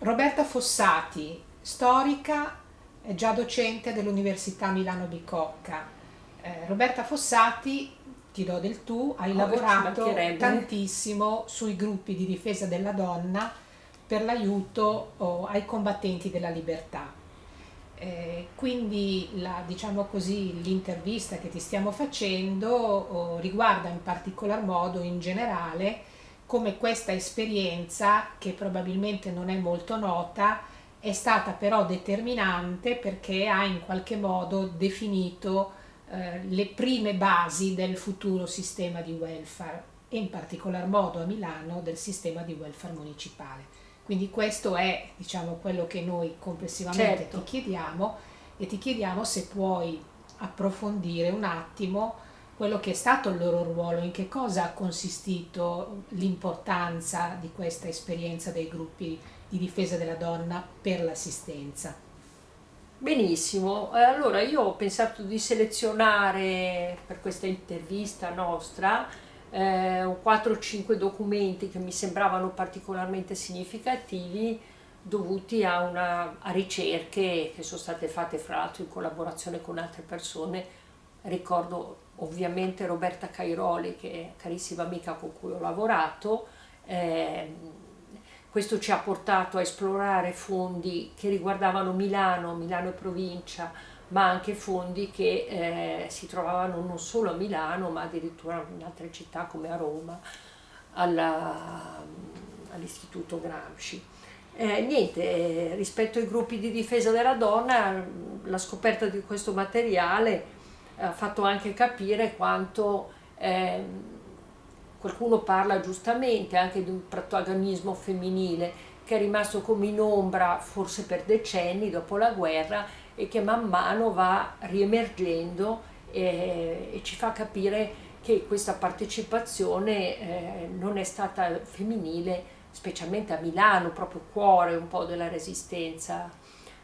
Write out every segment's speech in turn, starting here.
Roberta Fossati, storica, è già docente dell'Università Milano Bicocca. Eh, Roberta Fossati, ti do del tu, hai oh, lavorato tantissimo sui gruppi di difesa della donna per l'aiuto oh, ai combattenti della libertà. Eh, quindi la, diciamo così, l'intervista che ti stiamo facendo oh, riguarda in particolar modo in generale come questa esperienza, che probabilmente non è molto nota, è stata però determinante perché ha in qualche modo definito eh, le prime basi del futuro sistema di welfare e in particolar modo a Milano del sistema di welfare municipale. Quindi questo è diciamo, quello che noi complessivamente certo. ti chiediamo e ti chiediamo se puoi approfondire un attimo quello che è stato il loro ruolo, in che cosa ha consistito l'importanza di questa esperienza dei gruppi di difesa della donna per l'assistenza. Benissimo, eh, allora io ho pensato di selezionare per questa intervista nostra eh, 4-5 documenti che mi sembravano particolarmente significativi dovuti a, una, a ricerche che sono state fatte fra l'altro in collaborazione con altre persone. Ricordo ovviamente Roberta Cairoli che è carissima amica con cui ho lavorato. Eh, questo ci ha portato a esplorare fondi che riguardavano Milano, Milano e provincia, ma anche fondi che eh, si trovavano non solo a Milano ma addirittura in altre città come a Roma all'Istituto Gramsci. Eh, niente, eh, rispetto ai gruppi di difesa della donna la scoperta di questo materiale ha fatto anche capire quanto eh, qualcuno parla giustamente anche di un protagonismo femminile che è rimasto come in ombra forse per decenni dopo la guerra e che man mano va riemergendo e, e ci fa capire che questa partecipazione eh, non è stata femminile, specialmente a Milano, proprio cuore un po' della resistenza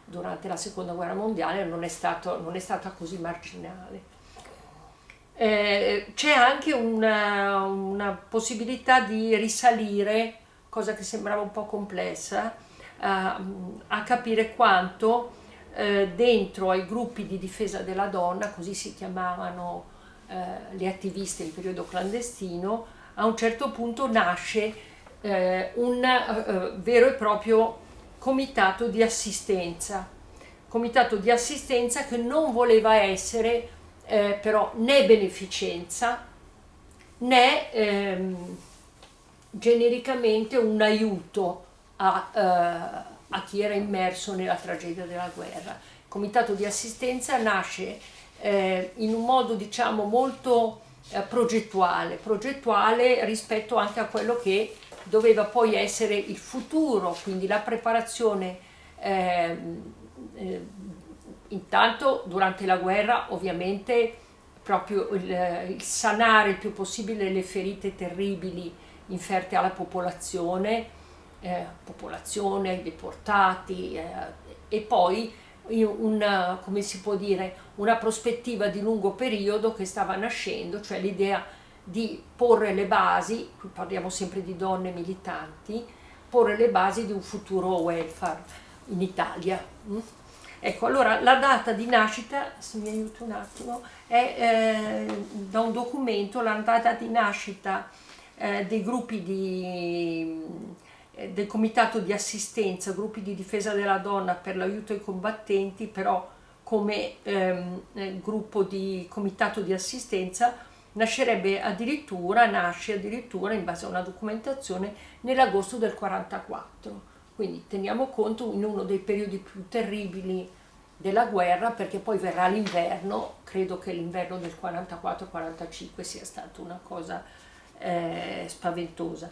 durante la seconda guerra mondiale, non è, stato, non è stata così marginale. Eh, C'è anche una, una, possibilità di risalire, cosa che sembrava un po' complessa, a, a capire quanto eh, dentro ai gruppi di difesa della donna, così si chiamavano eh, le attiviste in periodo clandestino, a un certo punto nasce eh, un eh, vero e proprio comitato di assistenza, comitato di assistenza che non voleva essere eh, però né beneficenza né ehm, genericamente un aiuto a, eh, a chi era immerso nella tragedia della guerra. Il comitato di assistenza nasce eh, in un modo diciamo molto eh, progettuale, progettuale rispetto anche a quello che doveva poi essere il futuro, quindi la preparazione eh, eh, intanto durante la guerra ovviamente proprio il, il sanare il più possibile le ferite terribili inferte alla popolazione eh, popolazione, deportati eh, e poi una, come si può dire, una prospettiva di lungo periodo che stava nascendo, cioè l'idea di porre le basi, qui parliamo sempre di donne militanti, porre le basi di un futuro welfare in Italia. Mm? Ecco, allora la data di nascita, se mi aiuto un attimo, è eh, da un documento, la data di nascita eh, dei gruppi di eh, del comitato di assistenza, gruppi di difesa della donna per l'aiuto ai combattenti, però come ehm, eh, gruppo di comitato di assistenza nascerebbe addirittura, nasce addirittura in base a una documentazione nell'agosto del 44. Quindi teniamo conto in uno dei periodi più terribili della guerra perché poi verrà l'inverno, credo che l'inverno del 44-45 sia stata una cosa eh, spaventosa.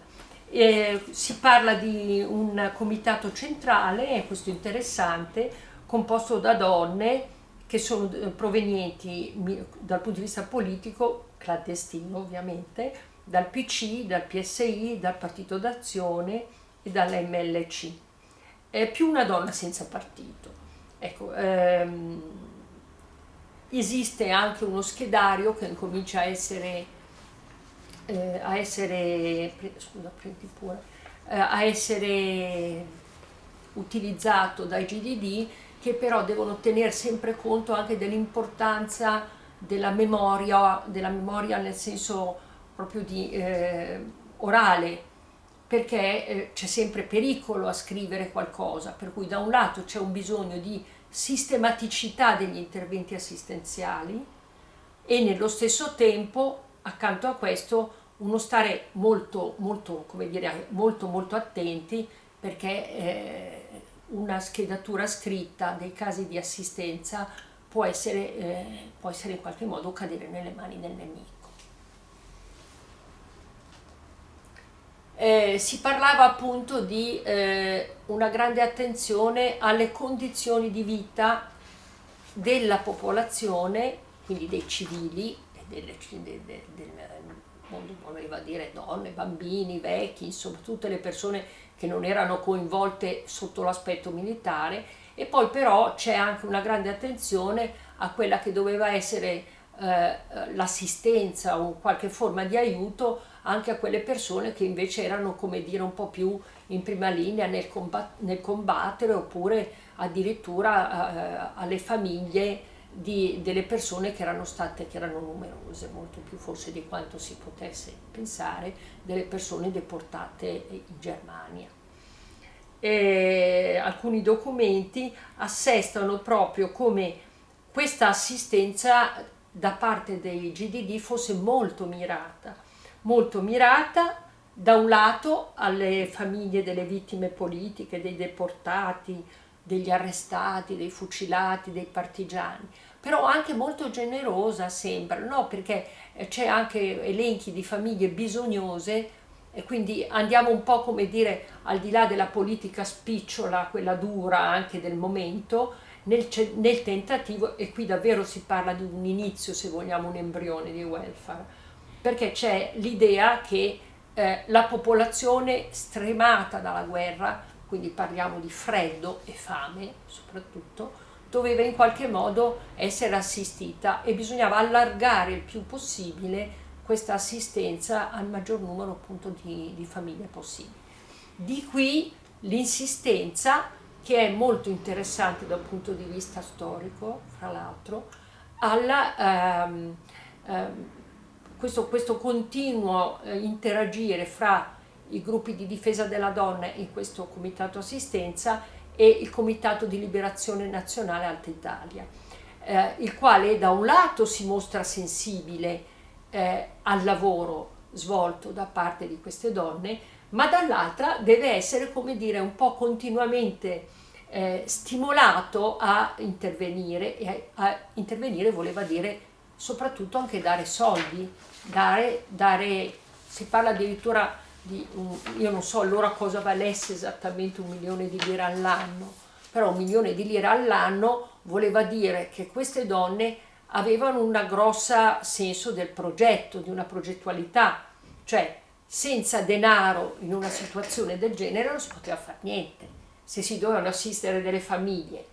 Eh, si parla di un comitato centrale, questo interessante, composto da donne che sono eh, provenienti dal punto di vista politico, clandestino ovviamente, dal PC, dal PSI, dal Partito d'Azione e dall'MLC. È più una donna senza partito. Ecco, ehm, esiste anche uno schedario che comincia a essere eh, a essere, scusa, prendi pure, eh, a essere utilizzato dai GDD che però devono tenere sempre conto anche dell'importanza della memoria, della memoria nel senso proprio di eh, orale, perché eh, c'è sempre pericolo a scrivere qualcosa, per cui da un lato c'è un bisogno di sistematicità degli interventi assistenziali e nello stesso tempo accanto a questo uno stare molto molto come dire molto molto attenti perché eh, una schedatura scritta dei casi di assistenza può essere, eh, può essere in qualche modo cadere nelle mani del nemico. Eh, si parlava appunto di eh, una grande attenzione alle condizioni di vita della popolazione, quindi dei civili, del, del, del mondo voleva dire donne, bambini, vecchi, insomma tutte le persone che non erano coinvolte sotto l'aspetto militare e poi però c'è anche una grande attenzione a quella che doveva essere eh, l'assistenza o qualche forma di aiuto anche a quelle persone che invece erano come dire un po' più in prima linea nel, combat nel combattere oppure addirittura eh, alle famiglie di, delle persone che erano state, che erano numerose, molto più forse di quanto si potesse pensare, delle persone deportate in Germania. E alcuni documenti assestano proprio come questa assistenza da parte dei GDD fosse molto mirata, molto mirata da un lato alle famiglie delle vittime politiche, dei deportati, degli arrestati, dei fucilati, dei partigiani, però anche molto generosa sembra, no? perché eh, c'è anche elenchi di famiglie bisognose e quindi andiamo un po' come dire al di là della politica spicciola, quella dura anche del momento, nel, nel tentativo, e qui davvero si parla di un inizio se vogliamo un embrione di welfare, perché c'è l'idea che eh, la popolazione stremata dalla guerra quindi parliamo di freddo e fame soprattutto, doveva in qualche modo essere assistita e bisognava allargare il più possibile questa assistenza al maggior numero appunto di, di famiglie possibili. Di qui l'insistenza che è molto interessante dal punto di vista storico, fra l'altro, alla ehm, ehm, questo, questo, continuo eh, interagire fra i gruppi di difesa della donna in questo comitato assistenza e il comitato di liberazione nazionale Alta Italia, eh, il quale da un lato si mostra sensibile eh, al lavoro svolto da parte di queste donne, ma dall'altra deve essere, come dire, un po' continuamente eh, stimolato a intervenire e a, a intervenire voleva dire soprattutto anche dare soldi, dare, dare si parla addirittura di un, io non so allora cosa valesse esattamente un milione di lire all'anno, però un milione di lire all'anno voleva dire che queste donne avevano un grosso senso del progetto, di una progettualità, cioè senza denaro in una situazione del genere non si poteva fare niente, se si dovevano assistere delle famiglie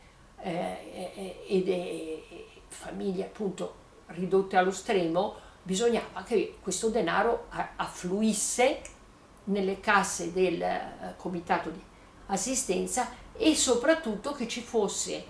eh, e delle famiglie appunto ridotte allo stremo, bisognava che questo denaro affluisse nelle casse del eh, comitato di assistenza e soprattutto che ci fosse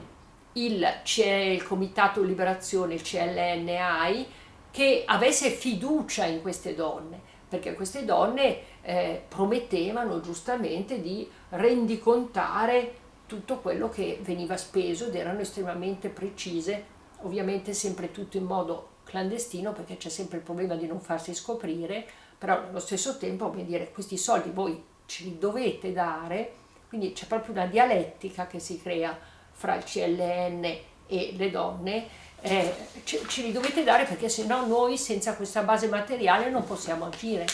il, il comitato liberazione, il CLNAI, che avesse fiducia in queste donne, perché queste donne eh, promettevano giustamente di rendicontare tutto quello che veniva speso ed erano estremamente precise, ovviamente sempre tutto in modo clandestino perché c'è sempre il problema di non farsi scoprire, però allo stesso tempo come dire questi soldi voi ce li dovete dare quindi c'è proprio una dialettica che si crea fra il CLN e le donne eh, ce, li dovete dare perché se no noi senza questa base materiale non possiamo agire.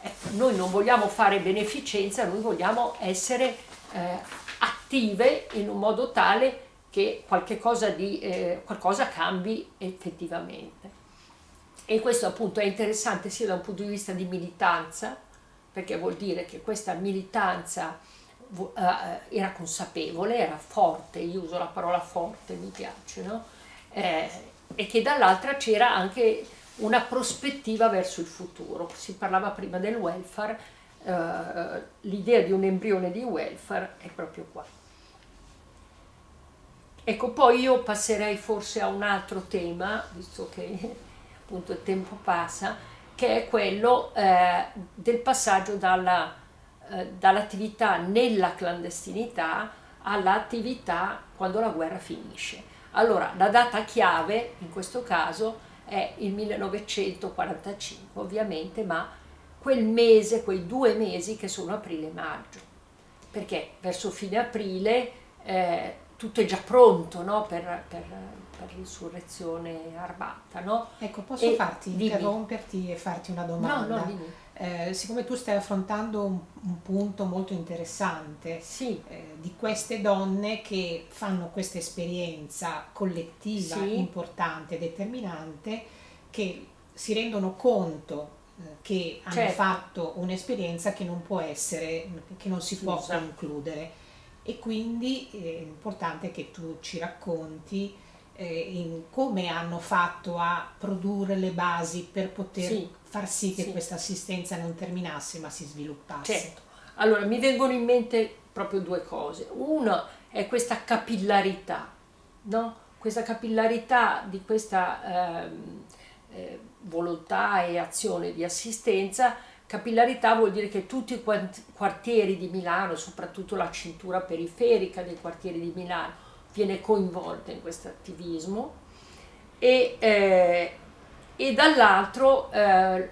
Ecco, noi non vogliamo fare beneficenza noi vogliamo essere eh, attive in un modo tale che qualche cosa, di, eh, qualcosa cambi effettivamente. E questo appunto è interessante sia da un punto di vista di militanza, perché vuol dire che questa militanza era consapevole, era forte, io uso la parola forte, mi piace, no? eh, e che dall'altra c'era anche una prospettiva verso il futuro. Si parlava prima del welfare, uh, l'idea di un embrione di welfare è proprio qua. ecco, poi io passerei forse a un altro tema, visto che appunto il tempo passa, che è quello eh, del passaggio dalla, eh, dall'attività nella clandestinità all'attività quando la guerra finisce. Allora, la data chiave in questo caso è il 1945 ovviamente, ma quel mese, quei due mesi che sono aprile e maggio, perché verso fine aprile eh, tutto è già pronto no? per, per, per, l'insurrezione armata. No? Ecco, posso e farti, dimmi. interromperti e farti una domanda? No, no, dimmi. Eh, siccome tu stai affrontando un, un punto molto interessante sì. eh, di queste donne che fanno questa esperienza collettiva sì. importante, determinante, che si rendono conto eh, che hanno certo. fatto un'esperienza che non può essere, che non si può Scusa. concludere e quindi è importante che tu ci racconti eh, come hanno fatto a produrre le basi per poter sì, far sì che sì. questa assistenza non terminasse ma si sviluppasse. Certo. Allora mi vengono in mente proprio due cose. Una è questa capillarità, no? questa capillarità di questa eh, eh, volontà e azione di assistenza Capillarità vuol dire che tutti i quartieri di Milano, soprattutto la cintura periferica dei quartieri di Milano, viene coinvolta in questo attivismo e, eh, e dall'altro eh,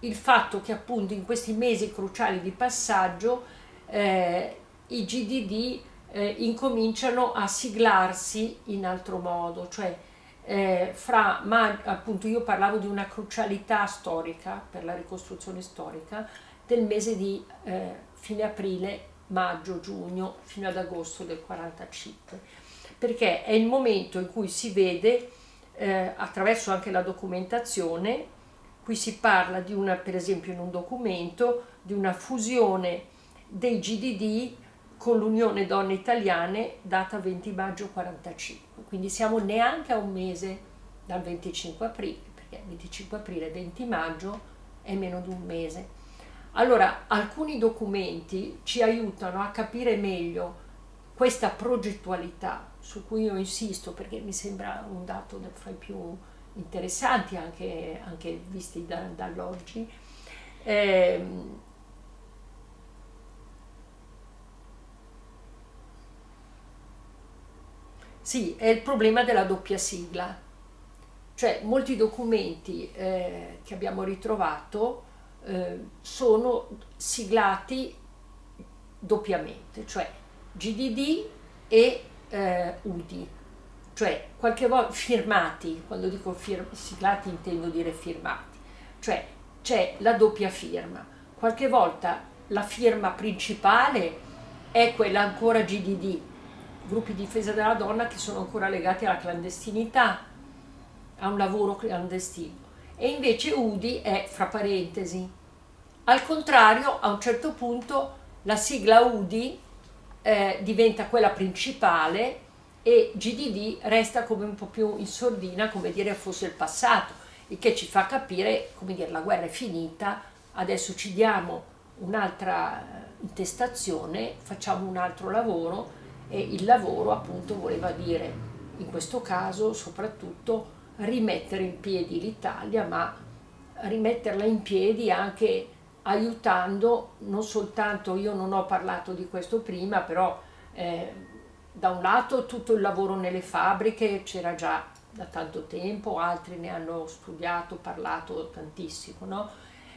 il fatto che appunto in questi mesi cruciali di passaggio eh, i GDD eh, incominciano a siglarsi in altro modo, cioè eh, fra, ma appunto io parlavo di una crucialità storica per la ricostruzione storica del mese di eh, fine aprile, maggio, giugno fino ad agosto del 45 perché è il momento in cui si vede eh, attraverso anche la documentazione qui si parla di una per esempio in un documento di una fusione dei GDD con l'Unione Donne Italiane data 20 maggio 45, quindi siamo neanche a un mese dal 25 aprile, perché 25 aprile e 20 maggio è meno di un mese. Allora, alcuni documenti ci aiutano a capire meglio questa progettualità su cui io insisto perché mi sembra un dato fra i più interessanti anche, anche visti da, dall'oggi. Eh, Sì, è il problema della doppia sigla. Cioè molti documenti eh, che abbiamo ritrovato eh, sono siglati doppiamente, cioè GDD e eh, UDI, cioè qualche volta firmati, quando dico fir siglati intendo dire firmati, cioè c'è la doppia firma, qualche volta la firma principale è quella ancora GDD, gruppi di difesa della donna che sono ancora legati alla clandestinità, a un lavoro clandestino. E invece UDI è fra parentesi. Al contrario, a un certo punto la sigla UDI eh, diventa quella principale e GDD resta come un po' più in sordina, come dire fosse il passato, il che ci fa capire, come dire, la guerra è finita, adesso ci diamo un'altra eh, intestazione, facciamo un altro lavoro e il lavoro appunto voleva dire in questo caso soprattutto rimettere in piedi l'Italia ma rimetterla in piedi anche aiutando non soltanto, io non ho parlato di questo prima, però eh, da un lato tutto il lavoro nelle fabbriche c'era già da tanto tempo, altri ne hanno studiato, parlato tantissimo, no?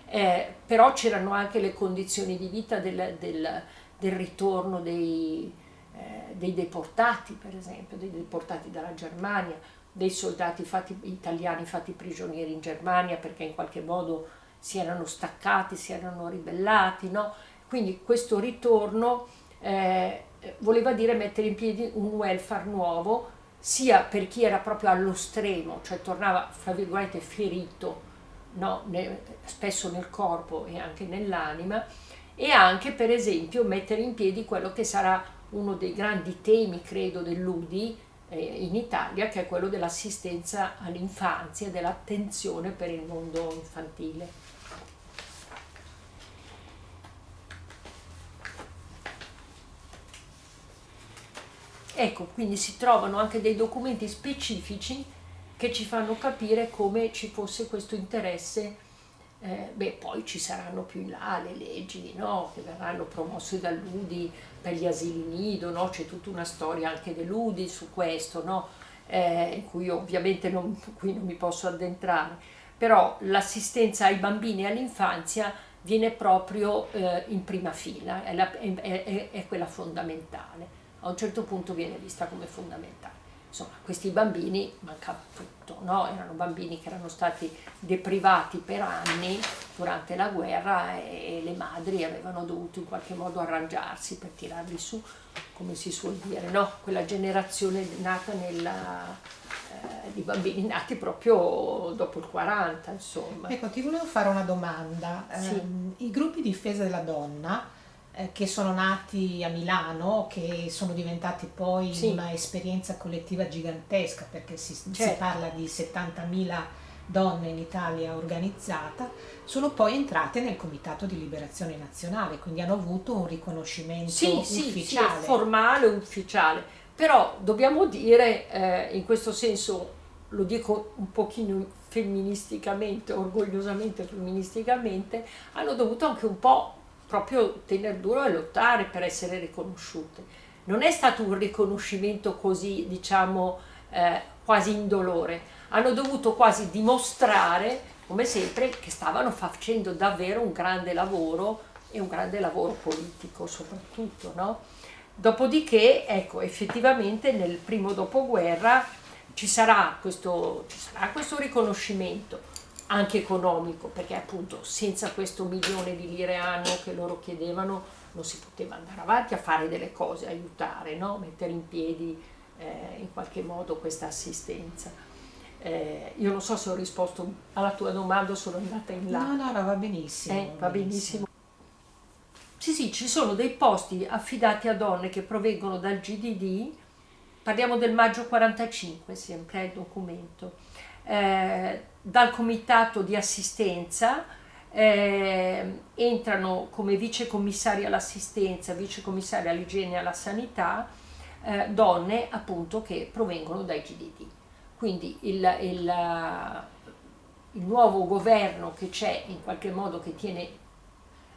eh, però c'erano anche le condizioni di vita del, del, del ritorno dei, eh, dei deportati, per esempio, dei deportati dalla Germania, dei soldati fatti, italiani fatti prigionieri in Germania perché in qualche modo si erano staccati, si erano ribellati, no? Quindi questo ritorno eh, voleva dire mettere in piedi un welfare nuovo, sia per chi era proprio allo stremo, cioè tornava, fra virgolette, ferito, no? ne, spesso nel corpo e anche nell'anima, e anche per esempio mettere in piedi quello che sarà uno dei grandi temi, credo, dell'UDI in Italia, che è quello dell'assistenza all'infanzia, dell'attenzione per il mondo infantile. ecco, quindi si trovano anche dei documenti specifici che ci fanno capire come ci fosse questo interesse eh, beh, poi ci saranno più in là le leggi no? che verranno promosse dall'UDI per gli asili nido, no? c'è tutta una storia anche dell'UDI su questo, no? eh, in cui ovviamente non, qui non mi posso addentrare, però l'assistenza ai bambini e all'infanzia viene proprio eh, in prima fila, è, la, è, è, è quella fondamentale, a un certo punto viene vista come fondamentale insomma, questi bambini mancava tutto, no? erano bambini che erano stati deprivati per anni durante la guerra e le madri avevano dovuto in qualche modo arrangiarsi per tirarli su, come si suol dire, no? quella generazione nata nella, eh, di bambini nati proprio dopo il 40, insomma. Ecco, ti volevo fare una domanda. Sì. Eh, I gruppi di difesa della donna eh, che sono nati a Milano, che sono diventati poi sì. una esperienza collettiva gigantesca, perché si, certo. si parla di 70.000 donne in Italia organizzata, sono poi entrate nel Comitato di Liberazione Nazionale, quindi hanno avuto un riconoscimento sì, ufficiale. Sì, formale, ufficiale. Però dobbiamo dire, eh, in questo senso, lo dico un pochino femministicamente, orgogliosamente femministicamente, hanno dovuto anche un po' proprio tenere duro e lottare per essere riconosciute. Non è stato un riconoscimento così, diciamo, eh, quasi indolore. Hanno dovuto quasi dimostrare, come sempre, che stavano facendo davvero un grande lavoro e un grande lavoro politico soprattutto, no? Dopodiché, ecco, effettivamente nel primo dopoguerra ci sarà questo, ci sarà questo riconoscimento anche economico, perché appunto senza questo milione di lire anno che loro chiedevano non si poteva andare avanti a fare delle cose, aiutare, no? mettere in piedi eh, in qualche modo questa assistenza. Eh, io non so se ho risposto alla tua domanda o sono andata in là. No, no, no, va benissimo. Eh, va benissimo. Sì, sì, ci sono dei posti affidati a donne che provengono dal GDD, parliamo del maggio 45, sempre il documento, eh, dal comitato di assistenza eh, entrano come vice commissari all'assistenza, vice commissari all'igiene e alla sanità eh, donne appunto che provengono dai GDD. Quindi il, il, il nuovo governo che c'è in qualche modo che tiene,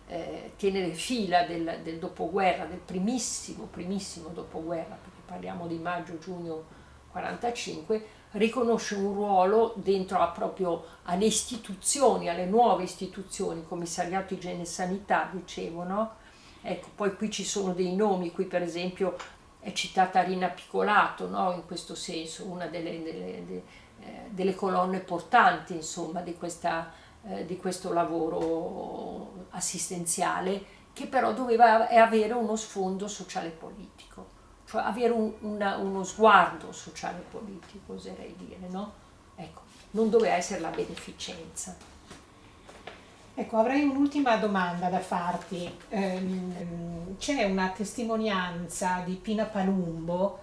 eh, tiene le fila del, del dopoguerra, del primissimo, primissimo dopoguerra, perché parliamo di maggio-giugno 45, riconosce un ruolo dentro a proprio alle istituzioni, alle nuove istituzioni, commissariato igiene e sanità, dicevo? Ecco, poi qui ci sono dei nomi, qui per esempio è citata Rina Piccolato, no? in questo senso, una delle, delle, delle, eh, delle colonne portanti insomma, di, questa, eh, di questo lavoro assistenziale che però doveva avere uno sfondo sociale politico cioè avere un, una, uno sguardo sociale politico, oserei dire, no? Ecco, non doveva essere la beneficenza. Ecco, avrei un'ultima domanda da farti. Ehm, c'è una testimonianza di Pina Palumbo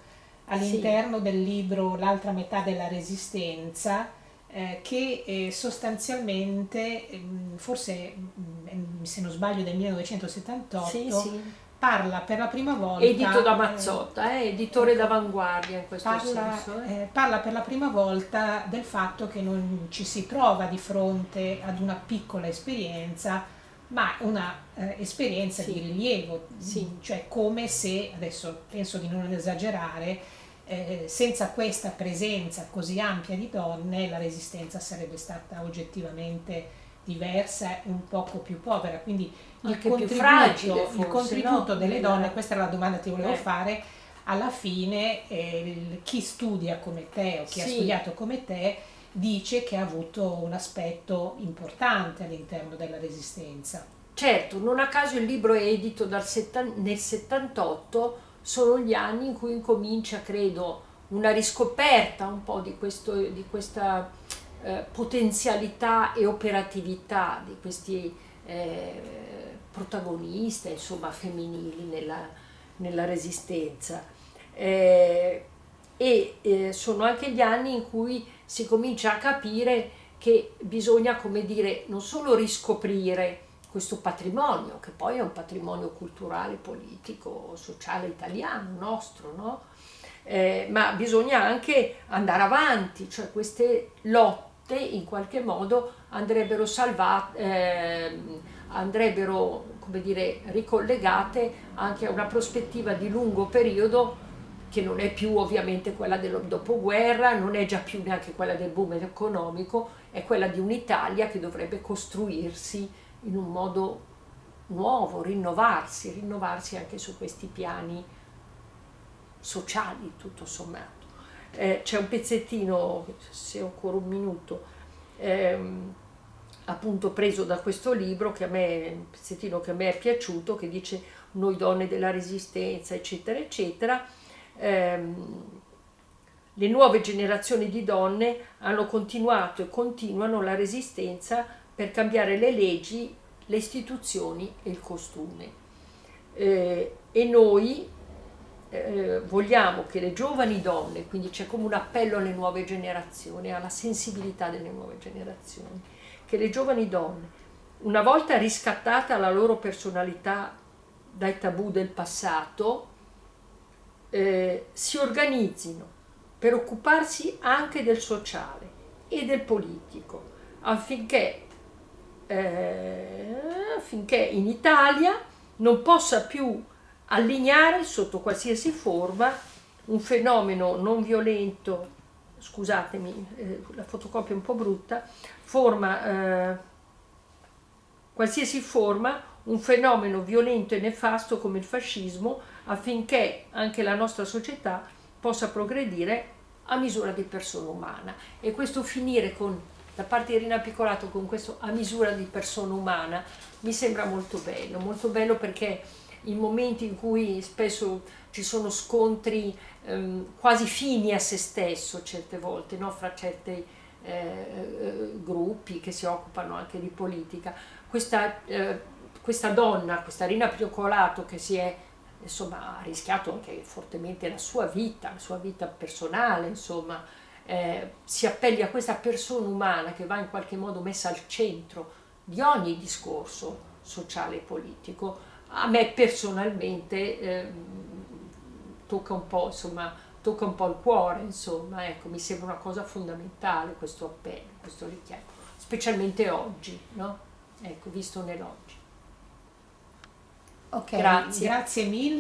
all'interno sì. del libro L'altra metà della resistenza eh, che eh, sostanzialmente, ehm, forse mm, se non sbaglio del 1978, sì, sì parla per la prima volta... Edito da Mazzotta, eh, editore ecco, d'avanguardia in questo parla, senso. Eh. Eh, parla per la prima volta del fatto che non ci si trova di fronte ad una piccola esperienza, ma una eh, esperienza sì. di rilievo, sì. cioè come se, adesso penso di non esagerare, eh, senza questa presenza così ampia di donne la resistenza sarebbe stata oggettivamente diversa e un poco più povera, quindi il contributo, fragile, forse, il contributo no? delle donne, questa era la domanda che ti volevo eh. fare, alla fine eh, chi studia come te o chi sì. ha studiato come te dice che ha avuto un aspetto importante all'interno della resistenza. Certo, non a caso il libro è edito nel 78, sono gli anni in cui incomincia, credo, una riscoperta un po' di, questo, di questa eh, potenzialità e operatività di questi eh, protagoniste, insomma, femminili nella, nella resistenza. Eh, e eh, sono anche gli anni in cui si comincia a capire che bisogna, come dire, non solo riscoprire questo patrimonio, che poi è un patrimonio culturale, politico, sociale italiano nostro, no? eh, ma bisogna anche andare avanti, cioè queste lotte in qualche modo andrebbero salvate, eh, andrebbero come dire, ricollegate anche a una prospettiva di lungo periodo che non è più ovviamente quella del dopoguerra, non è già più neanche quella del boom economico, è quella di un'Italia che dovrebbe costruirsi in un modo nuovo, rinnovarsi, rinnovarsi anche su questi piani sociali tutto sommato. Eh, c'è un pezzettino, se ho ancora un minuto, ehm, appunto preso da questo libro, che a me, un pezzettino che a me è piaciuto, che dice noi donne della resistenza, eccetera, eccetera. Ehm, le nuove generazioni di donne hanno continuato e continuano la resistenza per cambiare le leggi, le istituzioni e il costume. Eh, e noi eh, vogliamo che le giovani donne, quindi c'è come un appello alle nuove generazioni, alla sensibilità delle nuove generazioni, che le giovani donne, una volta riscattata la loro personalità dai tabù del passato, eh, si organizzino per occuparsi anche del sociale e del politico, affinché, eh, affinché in Italia non possa più allineare sotto qualsiasi forma un fenomeno non violento, scusatemi, eh, la fotocopia è un po' brutta, forma, eh, qualsiasi forma, un fenomeno violento e nefasto come il fascismo affinché anche la nostra società possa progredire a misura di persona umana. E questo finire con, da parte di Rina Piccolato con questo a misura di persona umana mi sembra molto bello, molto bello perché in momenti in cui spesso ci sono scontri ehm, quasi fini a se stesso certe volte, no? fra certi eh, eh, gruppi che si occupano anche di politica. Questa, eh, questa donna, questa Rina Pioccolato che si è insomma ha rischiato anche fortemente la sua vita, la sua vita personale, insomma, eh, si appelli a questa persona umana che va in qualche modo messa al centro di ogni discorso sociale e politico, a me personalmente eh, tocca un po', insomma, tocca un po' il cuore, insomma, ecco, mi sembra una cosa fondamentale questo appello, questo richiamo, specialmente oggi, no? Ecco, visto nell'oggi. Ok, grazie. grazie mille.